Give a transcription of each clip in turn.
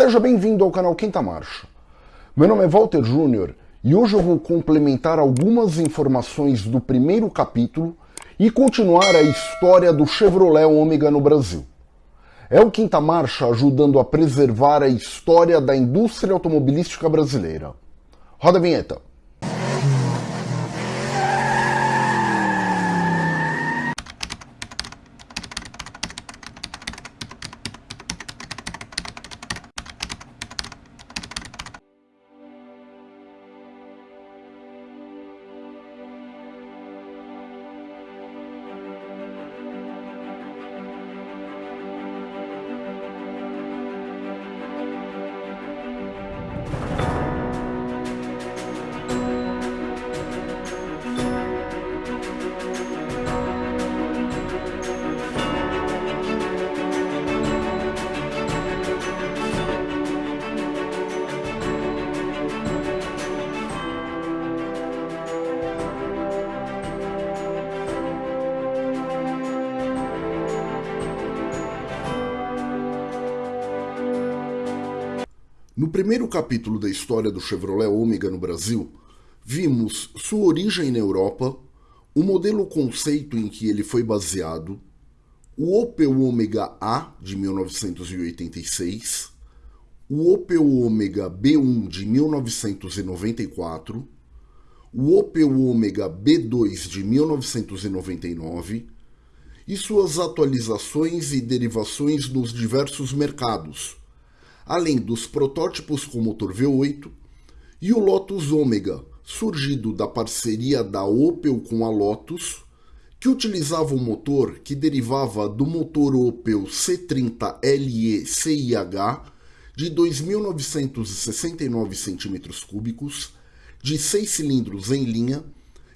Seja bem-vindo ao canal Quinta Marcha. Meu nome é Walter Júnior e hoje eu vou complementar algumas informações do primeiro capítulo e continuar a história do Chevrolet Ômega no Brasil. É o Quinta Marcha ajudando a preservar a história da indústria automobilística brasileira. Roda a vinheta. No primeiro capítulo da história do Chevrolet Ômega no Brasil, vimos sua origem na Europa, o modelo conceito em que ele foi baseado, o Opel Ômega A de 1986, o Opel Ômega B1 de 1994, o Opel Ômega B2 de 1999 e suas atualizações e derivações nos diversos mercados, além dos protótipos com motor V8 e o Lotus Ômega, surgido da parceria da Opel com a Lotus, que utilizava um motor que derivava do motor Opel C30LE CIH de 2.969 cm3, de 6 cilindros em linha,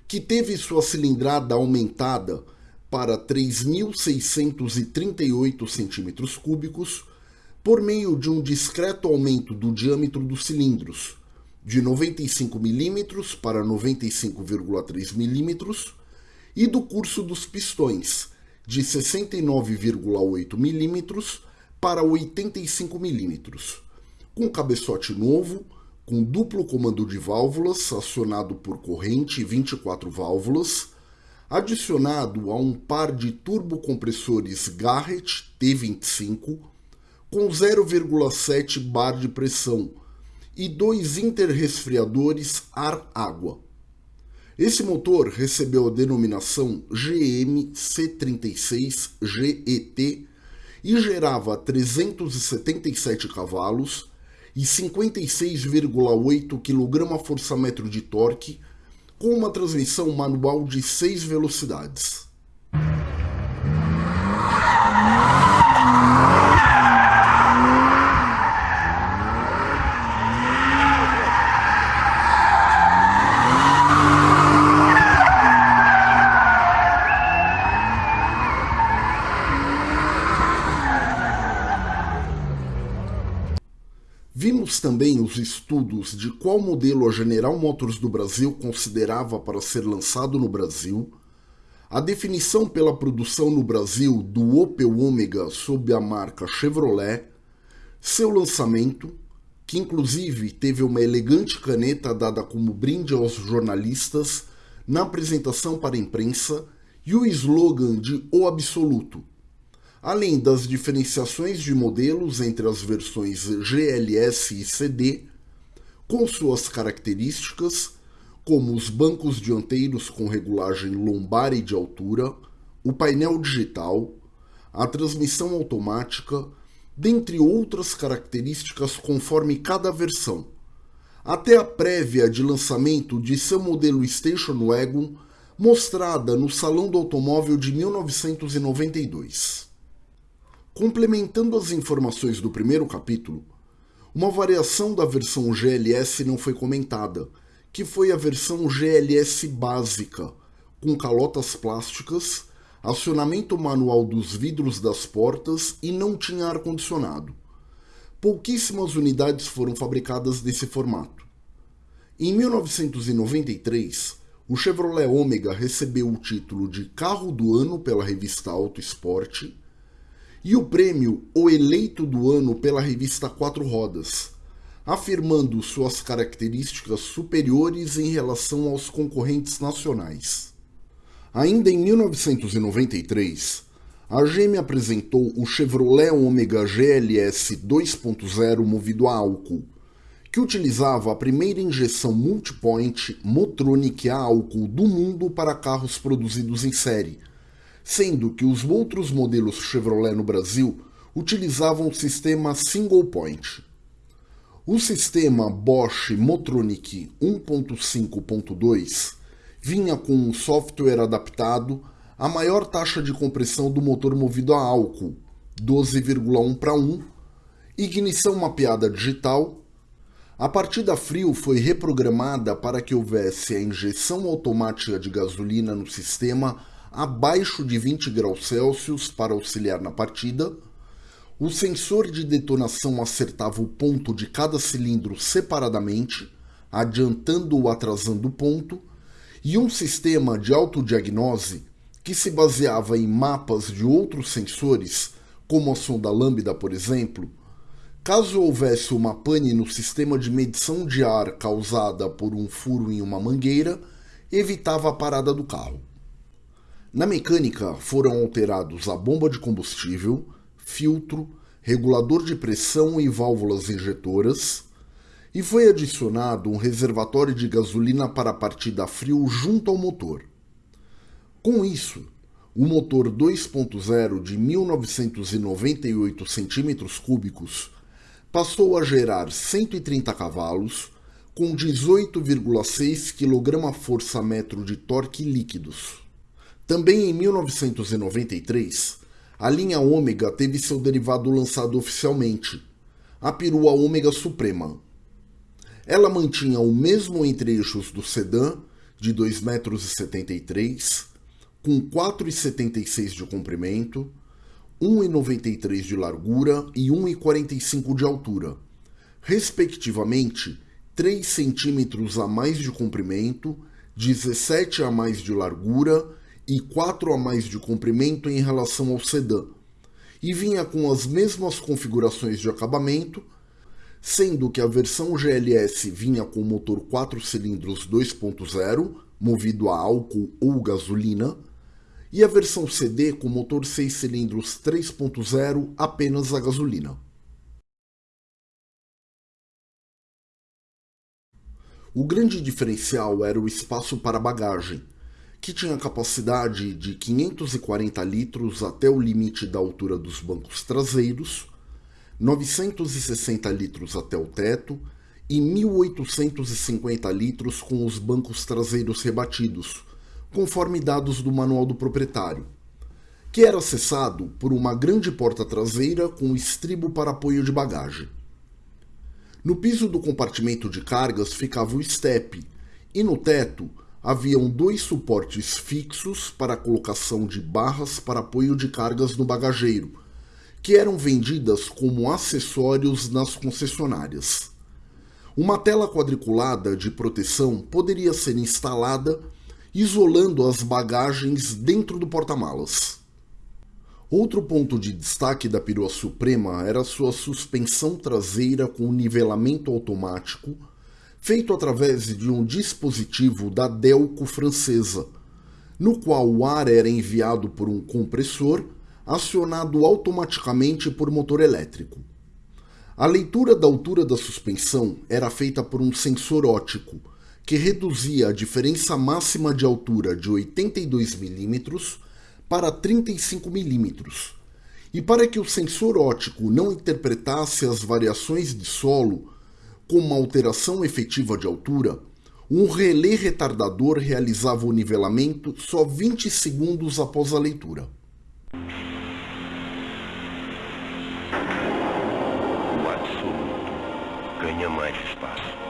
que teve sua cilindrada aumentada para 3.638 cm3 por meio de um discreto aumento do diâmetro dos cilindros, de 95 mm para 95,3 mm, e do curso dos pistões, de 69,8 mm para 85 mm, com cabeçote novo, com duplo comando de válvulas acionado por corrente 24 válvulas, adicionado a um par de turbocompressores Garrett T25 com 0,7 bar de pressão e dois interresfriadores ar-água. Esse motor recebeu a denominação GM-C36GET e gerava 377 cavalos e 56,8 kgfm de torque com uma transmissão manual de 6 velocidades. Vimos também os estudos de qual modelo a General Motors do Brasil considerava para ser lançado no Brasil, a definição pela produção no Brasil do Opel Omega sob a marca Chevrolet, seu lançamento, que inclusive teve uma elegante caneta dada como brinde aos jornalistas na apresentação para a imprensa, e o slogan de O Absoluto, além das diferenciações de modelos entre as versões GLS e CD, com suas características, como os bancos dianteiros com regulagem lombar e de altura, o painel digital, a transmissão automática, dentre outras características conforme cada versão, até a prévia de lançamento de seu modelo Station Wagon, mostrada no Salão do Automóvel de 1992. Complementando as informações do primeiro capítulo, uma variação da versão GLS não foi comentada, que foi a versão GLS básica, com calotas plásticas, acionamento manual dos vidros das portas e não tinha ar-condicionado. Pouquíssimas unidades foram fabricadas nesse formato. Em 1993, o Chevrolet Omega recebeu o título de Carro do Ano pela revista Auto Esporte e o prêmio O Eleito do Ano pela revista Quatro Rodas, afirmando suas características superiores em relação aos concorrentes nacionais. Ainda em 1993, a GM apresentou o Chevrolet Omega GLS 2.0 movido a álcool, que utilizava a primeira injeção multipoint Motronic a álcool do mundo para carros produzidos em série, sendo que os outros modelos Chevrolet no Brasil utilizavam o sistema single point. O sistema Bosch Motronic 1.5.2 vinha com um software adaptado à maior taxa de compressão do motor movido a álcool, 12,1 para 1, ignição mapeada digital. A partida frio foi reprogramada para que houvesse a injeção automática de gasolina no sistema abaixo de 20 graus Celsius para auxiliar na partida. O sensor de detonação acertava o ponto de cada cilindro separadamente, adiantando ou atrasando o ponto, e um sistema de autodiagnose que se baseava em mapas de outros sensores, como a sonda lambda, por exemplo. Caso houvesse uma pane no sistema de medição de ar causada por um furo em uma mangueira, evitava a parada do carro. Na mecânica foram alterados a bomba de combustível, filtro, regulador de pressão e válvulas injetoras, e foi adicionado um reservatório de gasolina para a partida frio junto ao motor. Com isso, o motor 2.0 de 1998 cm3 passou a gerar 130 cavalos com 18,6 kgfm de torque líquidos. Também em 1993, a linha Ômega teve seu derivado lançado oficialmente, a perua Ômega Suprema. Ela mantinha o mesmo entre-eixos do sedã, de 2,73 m, com 4,76 de comprimento, 1,93 de largura e 1,45 de altura, respectivamente 3 centímetros a mais de comprimento, 17 a mais de largura e 4 a mais de comprimento em relação ao sedã, e vinha com as mesmas configurações de acabamento, sendo que a versão GLS vinha com motor 4 cilindros 2.0, movido a álcool ou gasolina, e a versão CD com motor 6 cilindros 3.0 apenas a gasolina. O grande diferencial era o espaço para bagagem, que tinha capacidade de 540 litros até o limite da altura dos bancos traseiros, 960 litros até o teto e 1.850 litros com os bancos traseiros rebatidos, conforme dados do manual do proprietário, que era acessado por uma grande porta traseira com estribo para apoio de bagagem. No piso do compartimento de cargas ficava o estepe, e no teto haviam dois suportes fixos para colocação de barras para apoio de cargas no bagageiro, que eram vendidas como acessórios nas concessionárias. Uma tela quadriculada de proteção poderia ser instalada, isolando as bagagens dentro do porta-malas. Outro ponto de destaque da perua Suprema era sua suspensão traseira com nivelamento automático, feito através de um dispositivo da Delco francesa, no qual o ar era enviado por um compressor acionado automaticamente por motor elétrico. A leitura da altura da suspensão era feita por um sensor óptico, que reduzia a diferença máxima de altura de 82 mm para 35 mm. E para que o sensor óptico não interpretasse as variações de solo com uma alteração efetiva de altura, um relé retardador realizava o nivelamento só 20 segundos após a leitura. O absoluto ganha mais espaço.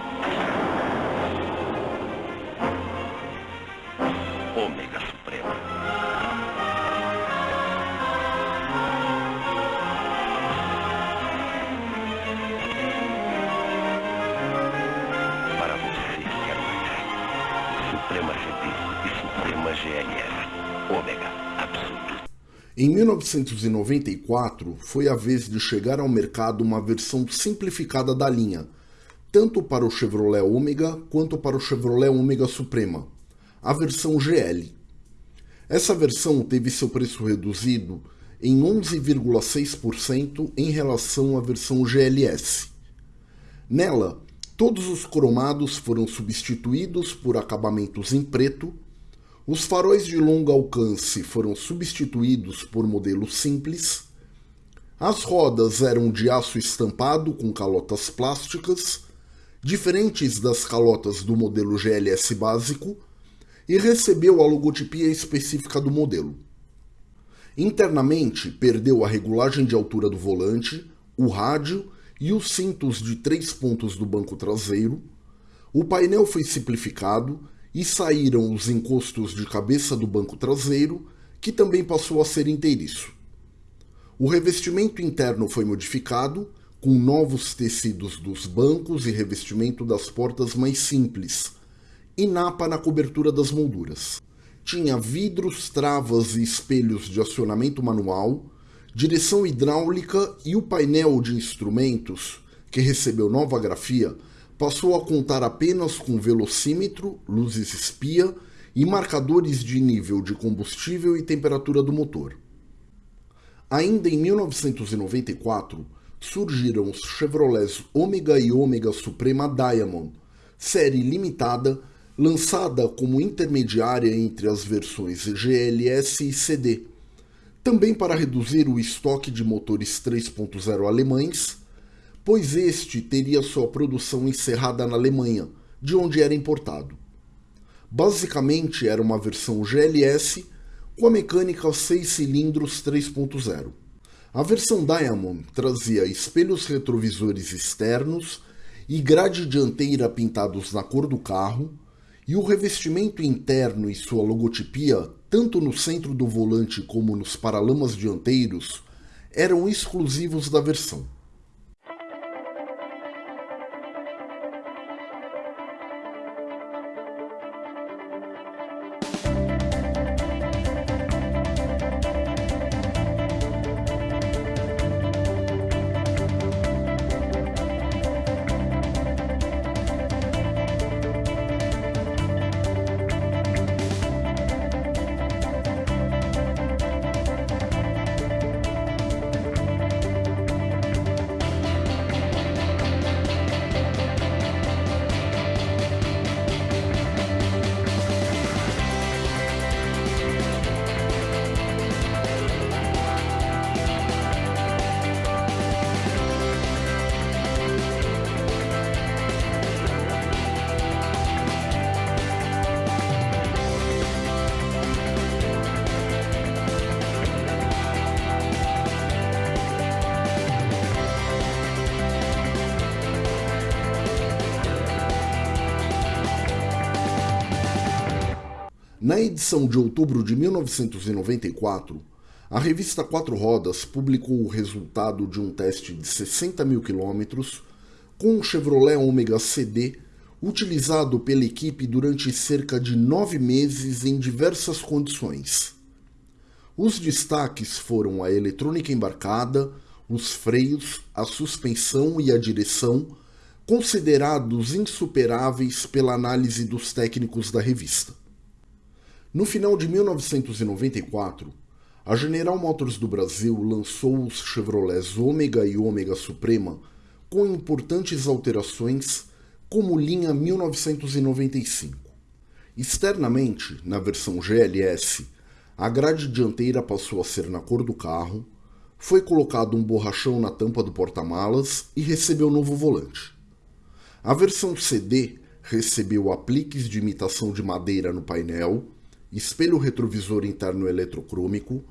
Em 1994, foi a vez de chegar ao mercado uma versão simplificada da linha, tanto para o Chevrolet Omega quanto para o Chevrolet Omega Suprema, a versão GL. Essa versão teve seu preço reduzido em 11,6% em relação à versão GLS. Nela, todos os cromados foram substituídos por acabamentos em preto os faróis de longo alcance foram substituídos por modelos simples. As rodas eram de aço estampado com calotas plásticas, diferentes das calotas do modelo GLS básico, e recebeu a logotipia específica do modelo. Internamente, perdeu a regulagem de altura do volante, o rádio e os cintos de três pontos do banco traseiro. O painel foi simplificado e saíram os encostos de cabeça do banco traseiro, que também passou a ser inteiriço. O revestimento interno foi modificado, com novos tecidos dos bancos e revestimento das portas mais simples, e napa na cobertura das molduras. Tinha vidros, travas e espelhos de acionamento manual, direção hidráulica e o painel de instrumentos, que recebeu nova grafia, passou a contar apenas com velocímetro, luzes espia e marcadores de nível de combustível e temperatura do motor. Ainda em 1994, surgiram os Chevrolets Omega e Omega Suprema Diamond, série limitada lançada como intermediária entre as versões GLS e CD, também para reduzir o estoque de motores 3.0 alemães pois este teria sua produção encerrada na Alemanha, de onde era importado. Basicamente era uma versão GLS com a mecânica 6 cilindros 3.0. A versão Diamond trazia espelhos retrovisores externos e grade dianteira pintados na cor do carro, e o revestimento interno e sua logotipia, tanto no centro do volante como nos paralamas dianteiros, eram exclusivos da versão. Na edição de outubro de 1994, a revista Quatro Rodas publicou o resultado de um teste de 60 mil quilômetros com um Chevrolet Omega CD utilizado pela equipe durante cerca de nove meses em diversas condições. Os destaques foram a eletrônica embarcada, os freios, a suspensão e a direção, considerados insuperáveis pela análise dos técnicos da revista. No final de 1994, a General Motors do Brasil lançou os Chevrolets Ômega e Ômega Suprema com importantes alterações, como linha 1995. Externamente, na versão GLS, a grade dianteira passou a ser na cor do carro, foi colocado um borrachão na tampa do porta-malas e recebeu novo volante. A versão CD recebeu apliques de imitação de madeira no painel espelho retrovisor interno eletrocrômico,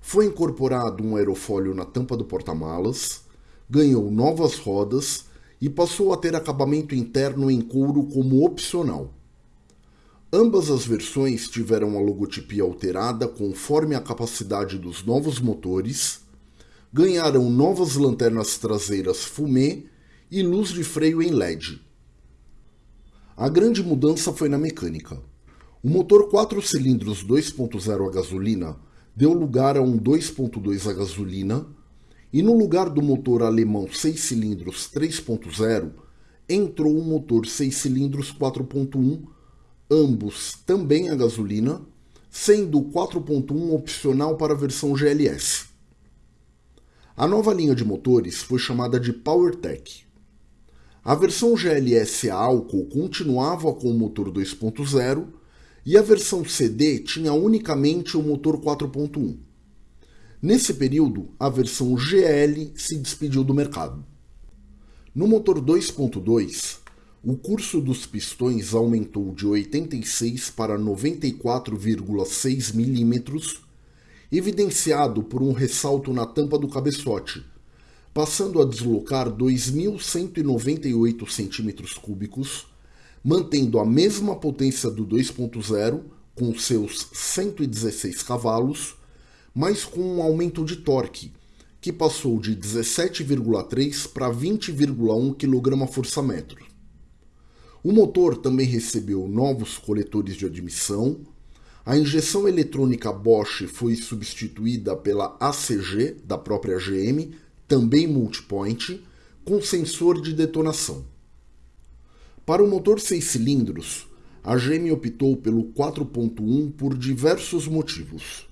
foi incorporado um aerofólio na tampa do porta-malas, ganhou novas rodas e passou a ter acabamento interno em couro como opcional. Ambas as versões tiveram a logotipia alterada conforme a capacidade dos novos motores, ganharam novas lanternas traseiras fumê e luz de freio em LED. A grande mudança foi na mecânica. O motor 4 cilindros 2.0 a gasolina deu lugar a um 2.2 a gasolina e no lugar do motor alemão 6 cilindros 3.0 entrou um motor 6 cilindros 4.1, ambos também a gasolina, sendo o 4.1 opcional para a versão GLS. A nova linha de motores foi chamada de PowerTech. A versão GLS a álcool continuava com o motor 2.0 e a versão CD tinha unicamente o motor 4.1. Nesse período, a versão GL se despediu do mercado. No motor 2.2, o curso dos pistões aumentou de 86 para 94,6 mm, evidenciado por um ressalto na tampa do cabeçote, passando a deslocar 2.198 cm3, mantendo a mesma potência do 2.0, com seus 116 cavalos, mas com um aumento de torque, que passou de 17,3 para 20,1 kgfm. O motor também recebeu novos coletores de admissão, a injeção eletrônica Bosch foi substituída pela ACG da própria GM, também multipoint, com sensor de detonação. Para o motor 6 cilindros, a GM optou pelo 4.1 por diversos motivos.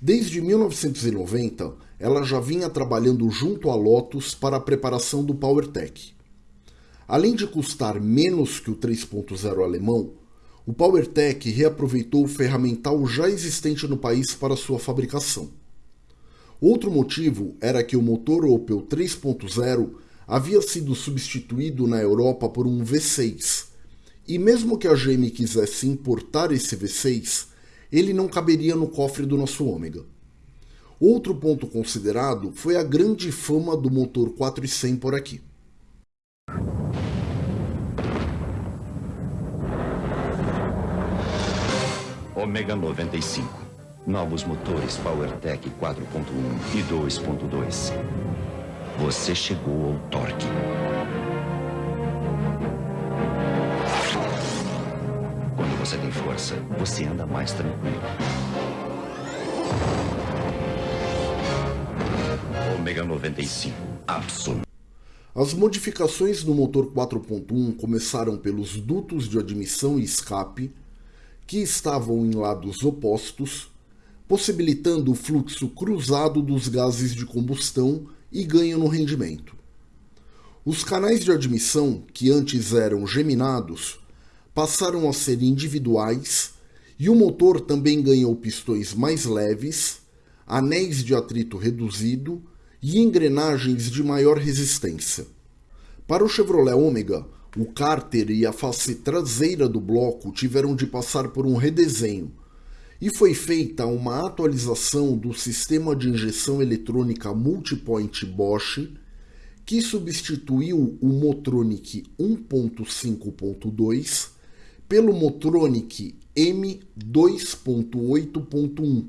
Desde 1990, ela já vinha trabalhando junto à Lotus para a preparação do PowerTech. Além de custar menos que o 3.0 alemão, o PowerTech reaproveitou o ferramental já existente no país para sua fabricação. Outro motivo era que o motor Opel 3.0 havia sido substituído na Europa por um V6, e mesmo que a GM quisesse importar esse V6, ele não caberia no cofre do nosso ômega. Outro ponto considerado foi a grande fama do motor 400 por aqui. Ômega 95. Novos motores PowerTech 4.1 e 2.2. Você chegou ao torque. você tem força, você anda mais tranquilo. Ômega 95, absoluto. As modificações no motor 4.1 começaram pelos dutos de admissão e escape, que estavam em lados opostos, possibilitando o fluxo cruzado dos gases de combustão e ganho no rendimento. Os canais de admissão, que antes eram geminados, passaram a ser individuais e o motor também ganhou pistões mais leves, anéis de atrito reduzido e engrenagens de maior resistência. Para o Chevrolet Omega, o cárter e a face traseira do bloco tiveram de passar por um redesenho e foi feita uma atualização do sistema de injeção eletrônica multipoint Bosch que substituiu o Motronic 1.5.2 pelo Motronic M2.8.1,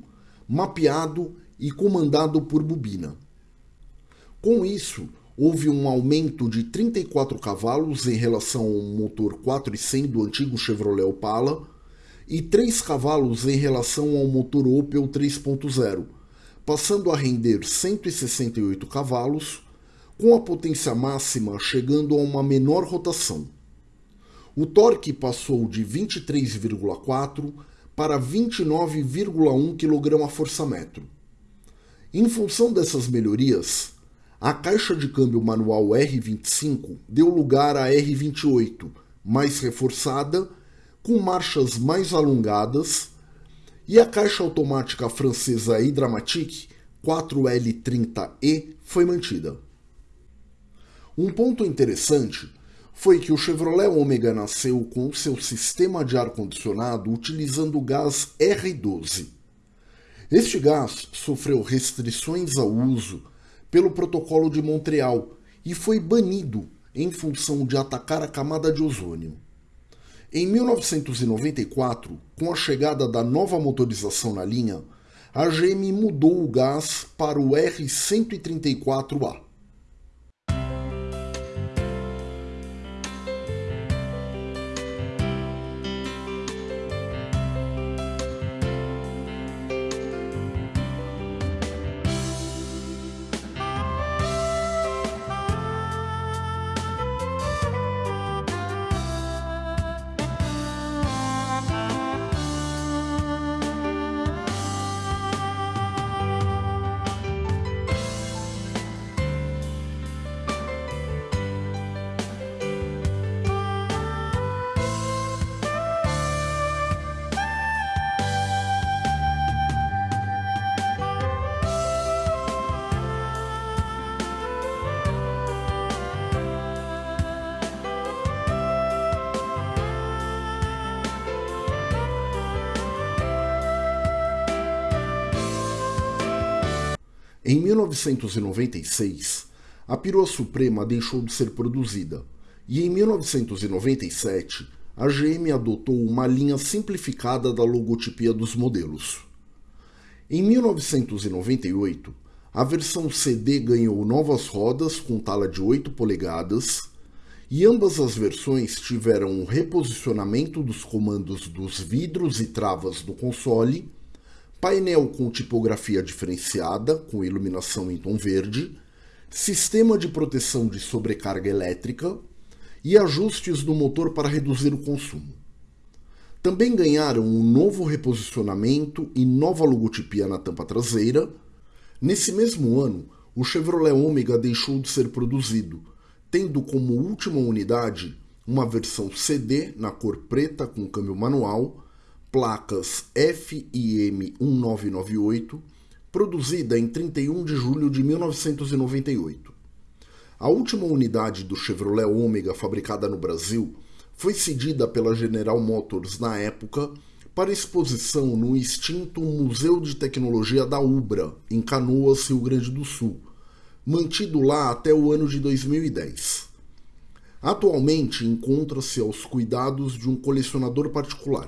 mapeado e comandado por bobina. Com isso, houve um aumento de 34 cavalos em relação ao motor 400 do antigo Chevrolet Opala e 3 cavalos em relação ao motor Opel 3.0, passando a render 168 cavalos, com a potência máxima chegando a uma menor rotação. O torque passou de 23,4 para 29,1 kg a força-metro. Em função dessas melhorias, a caixa de câmbio manual R25 deu lugar à R28, mais reforçada, com marchas mais alongadas, e a caixa automática francesa Hydramatic 4L30E foi mantida. Um ponto interessante foi que o Chevrolet Omega nasceu com seu sistema de ar-condicionado utilizando o gás R12. Este gás sofreu restrições ao uso pelo Protocolo de Montreal e foi banido em função de atacar a camada de ozônio. Em 1994, com a chegada da nova motorização na linha, a GM mudou o gás para o R134A. Em 1996, a perua Suprema deixou de ser produzida e em 1997 a GM adotou uma linha simplificada da logotipia dos modelos. Em 1998, a versão CD ganhou novas rodas com tala de 8 polegadas e ambas as versões tiveram um reposicionamento dos comandos dos vidros e travas do console, painel com tipografia diferenciada, com iluminação em tom verde, sistema de proteção de sobrecarga elétrica e ajustes do motor para reduzir o consumo. Também ganharam um novo reposicionamento e nova logotipia na tampa traseira. Nesse mesmo ano, o Chevrolet Omega deixou de ser produzido, tendo como última unidade uma versão CD na cor preta com câmbio manual, placas FIM 1998 produzida em 31 de julho de 1998. A última unidade do Chevrolet Omega fabricada no Brasil foi cedida pela General Motors na época para exposição no extinto Museu de Tecnologia da Ubra, em Canoas, Rio Grande do Sul, mantido lá até o ano de 2010. Atualmente encontra-se aos cuidados de um colecionador particular.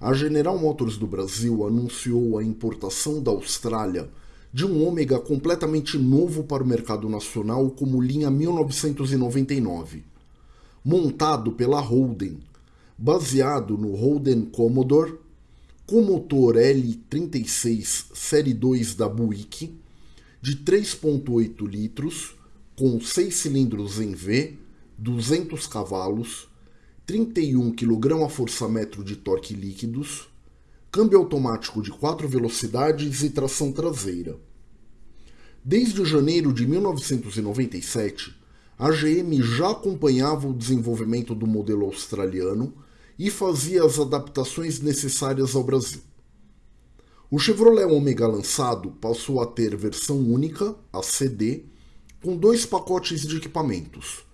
a General Motors do Brasil anunciou a importação da Austrália de um Ômega completamente novo para o mercado nacional como linha 1999, montado pela Holden, baseado no Holden Commodore, com motor L36 Série 2 da Buick, de 3.8 litros, com 6 cilindros em V, 200 cavalos, 31 kg a força-metro de torque líquidos, câmbio automático de 4 velocidades e tração traseira. Desde janeiro de 1997, a GM já acompanhava o desenvolvimento do modelo australiano e fazia as adaptações necessárias ao Brasil. O Chevrolet Omega lançado passou a ter versão única, a CD, com dois pacotes de equipamentos,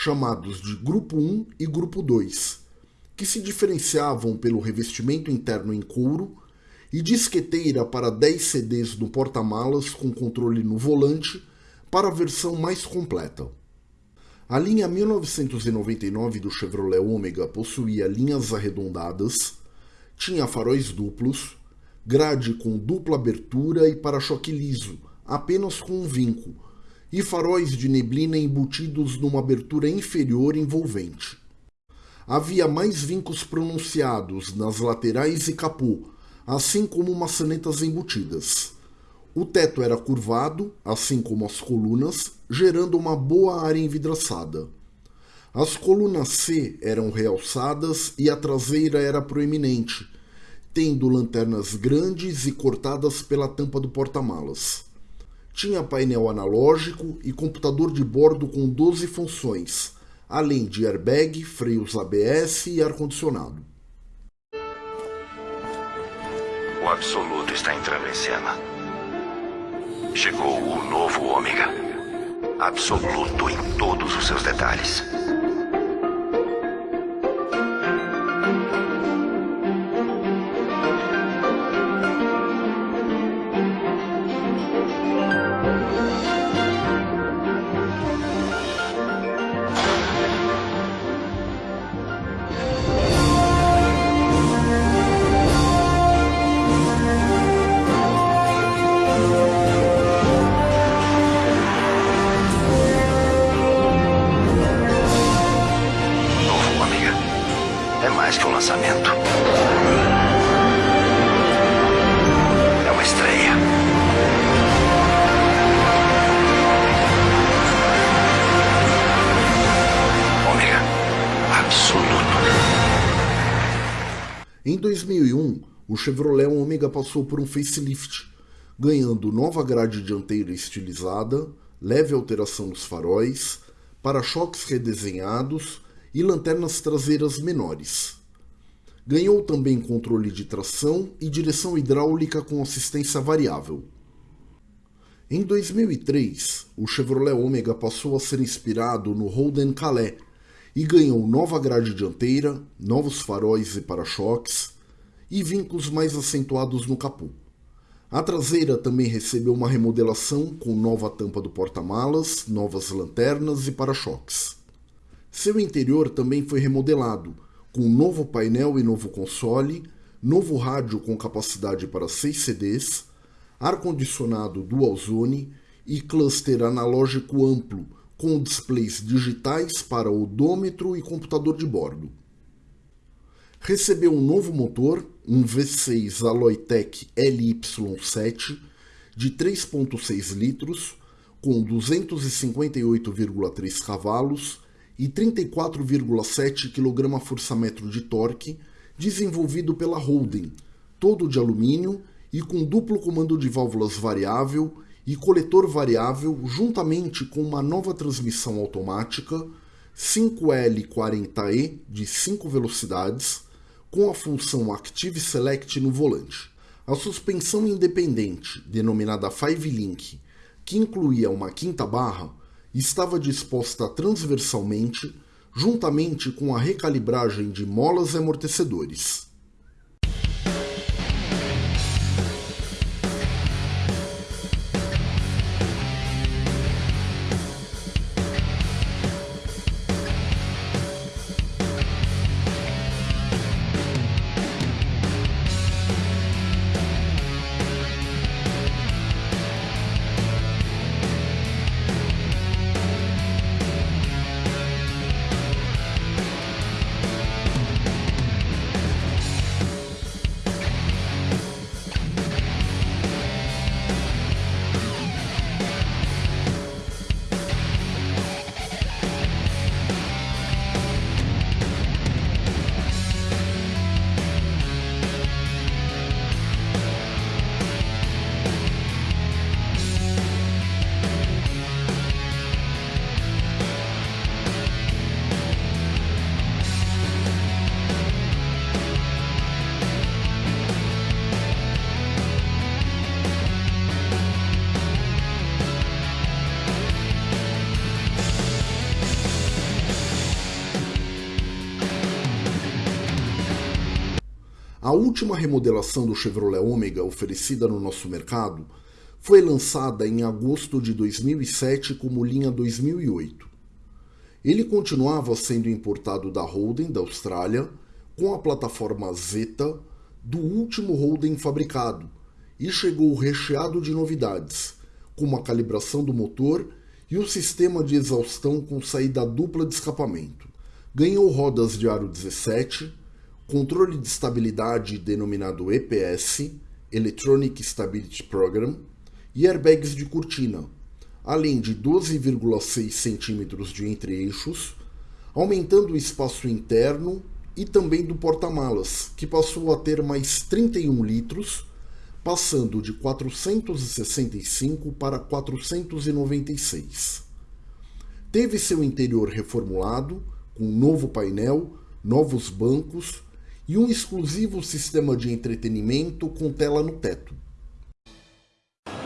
chamados de Grupo 1 e Grupo 2, que se diferenciavam pelo revestimento interno em couro e disqueteira para 10 CDs no porta-malas com controle no volante para a versão mais completa. A linha 1999 do Chevrolet Omega possuía linhas arredondadas, tinha faróis duplos, grade com dupla abertura e para-choque liso, apenas com um vinco, e faróis de neblina embutidos numa abertura inferior envolvente. Havia mais vincos pronunciados nas laterais e capô, assim como maçanetas embutidas. O teto era curvado, assim como as colunas, gerando uma boa área envidraçada. As colunas C eram realçadas e a traseira era proeminente, tendo lanternas grandes e cortadas pela tampa do porta-malas. Tinha painel analógico e computador de bordo com 12 funções, além de airbag, freios ABS e ar-condicionado. O absoluto está entrando em cena. Chegou o novo Ômega. Absoluto em todos os seus detalhes. Chevrolet Omega passou por um facelift, ganhando nova grade dianteira estilizada, leve alteração nos faróis, para-choques redesenhados e lanternas traseiras menores. Ganhou também controle de tração e direção hidráulica com assistência variável. Em 2003, o Chevrolet Omega passou a ser inspirado no Holden Calais e ganhou nova grade dianteira, novos faróis e para-choques e vincos mais acentuados no capô. A traseira também recebeu uma remodelação com nova tampa do porta-malas, novas lanternas e para-choques. Seu interior também foi remodelado, com novo painel e novo console, novo rádio com capacidade para 6 CDs, ar-condicionado dual zone e cluster analógico amplo, com displays digitais para odômetro e computador de bordo. Recebeu um novo motor, um V6 Aloytec LY7 de 3.6 litros, com 258,3 cavalos e 34,7 kgfm de torque, desenvolvido pela Holden, todo de alumínio e com duplo comando de válvulas variável e coletor variável, juntamente com uma nova transmissão automática 5L40E de 5 velocidades, com a função Active Select no volante. A suspensão independente, denominada Five Link, que incluía uma quinta barra, estava disposta transversalmente, juntamente com a recalibragem de molas e amortecedores. A última remodelação do Chevrolet Omega oferecida no nosso mercado foi lançada em agosto de 2007 como linha 2008. Ele continuava sendo importado da Holden da Austrália com a plataforma Zeta do último Holden fabricado e chegou recheado de novidades, como a calibração do motor e o sistema de exaustão com saída dupla de escapamento. Ganhou rodas de aro 17, controle de estabilidade denominado EPS, Electronic Stability Program, e airbags de cortina, além de 12,6 cm de entre-eixos, aumentando o espaço interno e também do porta-malas, que passou a ter mais 31 litros, passando de 465 para 496. Teve seu interior reformulado, com novo painel, novos bancos, e um exclusivo sistema de entretenimento com tela no teto.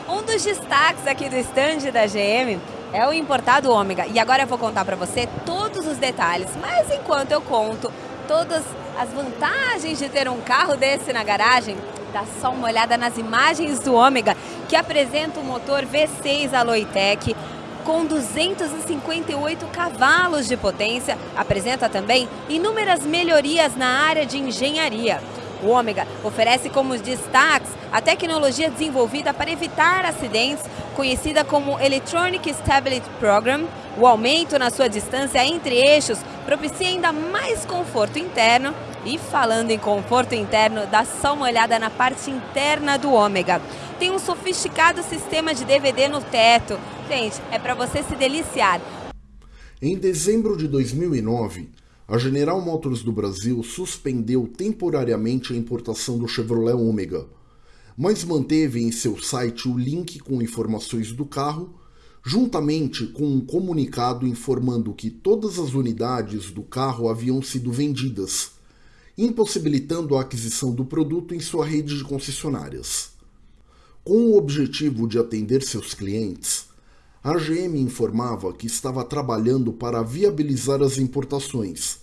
Um dos destaques aqui do stand da GM é o importado Ômega. E agora eu vou contar para você todos os detalhes. Mas enquanto eu conto todas as vantagens de ter um carro desse na garagem, dá só uma olhada nas imagens do Ômega, que apresenta um motor V6 Aloitec com 258 cavalos de potência, apresenta também inúmeras melhorias na área de engenharia. O Ômega oferece como destaques a tecnologia desenvolvida para evitar acidentes, conhecida como Electronic Stability Program. O aumento na sua distância entre eixos propicia ainda mais conforto interno. E falando em conforto interno, dá só uma olhada na parte interna do Ômega. Tem um sofisticado sistema de DVD no teto, Gente, é para você se deliciar. Em dezembro de 2009, a General Motors do Brasil suspendeu temporariamente a importação do Chevrolet Omega. mas manteve em seu site o link com informações do carro, juntamente com um comunicado informando que todas as unidades do carro haviam sido vendidas, impossibilitando a aquisição do produto em sua rede de concessionárias. Com o objetivo de atender seus clientes, a GM informava que estava trabalhando para viabilizar as importações,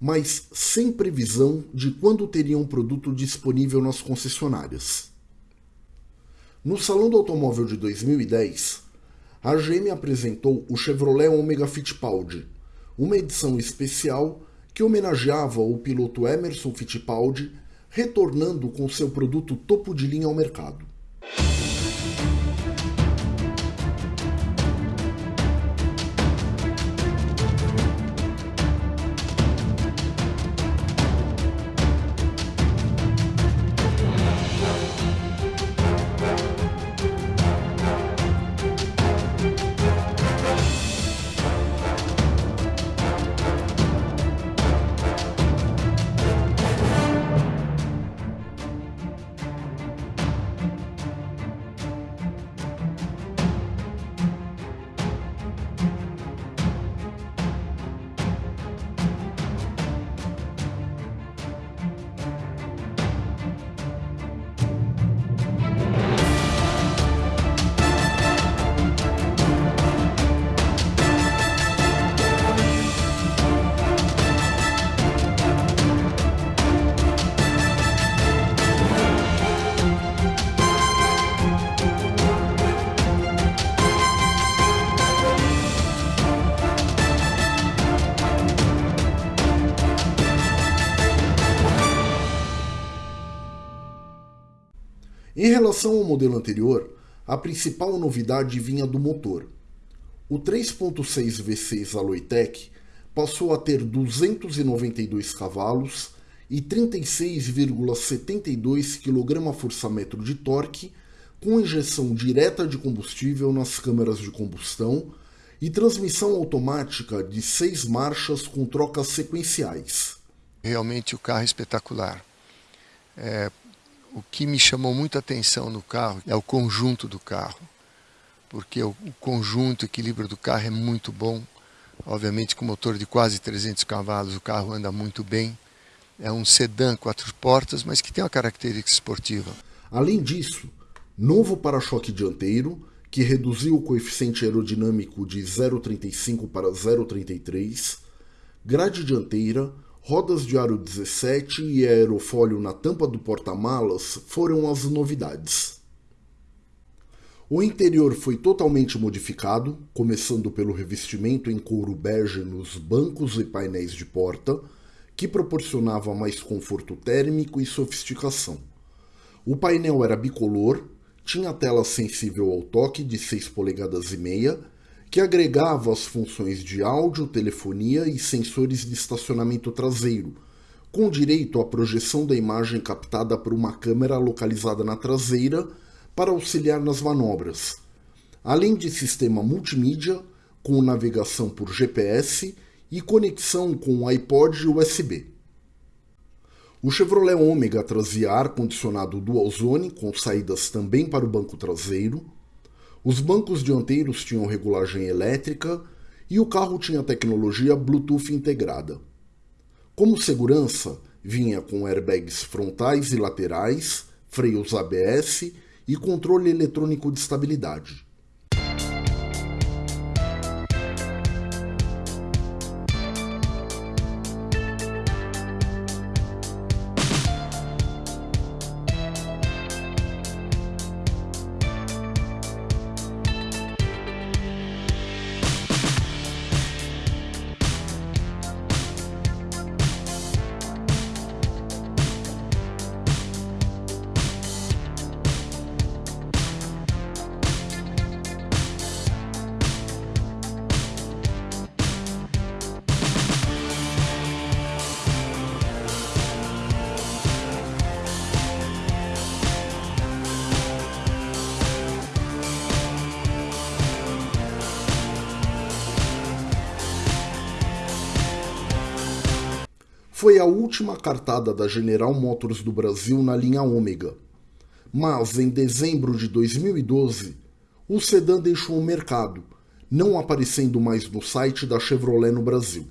mas sem previsão de quando teria um produto disponível nas concessionárias. No Salão do Automóvel de 2010, a GM apresentou o Chevrolet Omega Fittipaldi, uma edição especial que homenageava o piloto Emerson Fittipaldi, retornando com seu produto topo de linha ao mercado. Relação ao modelo anterior, a principal novidade vinha do motor. O 3.6 V6 Aloitec passou a ter 292 cavalos e 36,72 kgfm de torque, com injeção direta de combustível nas câmeras de combustão e transmissão automática de seis marchas com trocas sequenciais. Realmente o carro é espetacular. É, o que me chamou muita atenção no carro é o conjunto do carro, porque o, conjunto, o equilíbrio do carro é muito bom. Obviamente, com motor de quase 300 cavalos, o carro anda muito bem. É um sedã quatro portas, mas que tem uma característica esportiva. Além disso, novo para-choque dianteiro, que reduziu o coeficiente aerodinâmico de 0,35 para 0,33, grade dianteira, rodas de aro 17 e aerofólio na tampa do porta-malas foram as novidades. O interior foi totalmente modificado, começando pelo revestimento em couro bege nos bancos e painéis de porta, que proporcionava mais conforto térmico e sofisticação. O painel era bicolor, tinha tela sensível ao toque de 6 polegadas e meia que agregava as funções de áudio, telefonia e sensores de estacionamento traseiro, com direito à projeção da imagem captada por uma câmera localizada na traseira para auxiliar nas manobras, além de sistema multimídia com navegação por GPS e conexão com iPod USB. O Chevrolet Omega trazia ar-condicionado dual zone com saídas também para o banco traseiro, os bancos dianteiros tinham regulagem elétrica e o carro tinha tecnologia Bluetooth integrada. Como segurança, vinha com airbags frontais e laterais, freios ABS e controle eletrônico de estabilidade. Foi a última cartada da General Motors do Brasil na linha Ômega. mas em dezembro de 2012, o sedã deixou o mercado, não aparecendo mais no site da Chevrolet no Brasil.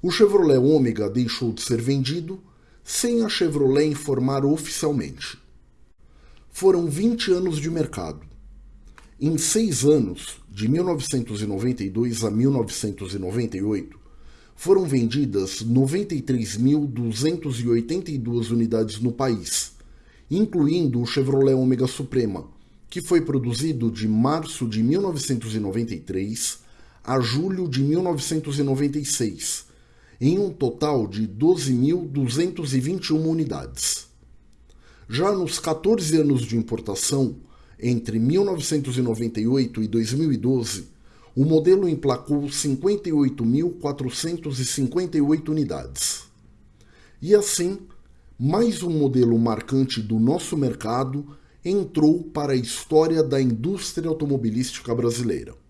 O Chevrolet Ômega deixou de ser vendido sem a Chevrolet informar oficialmente. Foram 20 anos de mercado. Em seis anos, de 1992 a 1998, foram vendidas 93.282 unidades no país, incluindo o Chevrolet Ômega Suprema, que foi produzido de março de 1993 a julho de 1996, em um total de 12.221 unidades. Já nos 14 anos de importação, entre 1998 e 2012, o modelo emplacou 58.458 unidades. E assim, mais um modelo marcante do nosso mercado entrou para a história da indústria automobilística brasileira.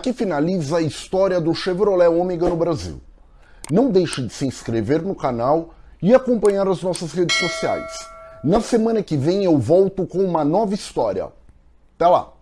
Aqui finaliza a história do Chevrolet Ômega no Brasil. Não deixe de se inscrever no canal e acompanhar as nossas redes sociais. Na semana que vem eu volto com uma nova história. Até lá!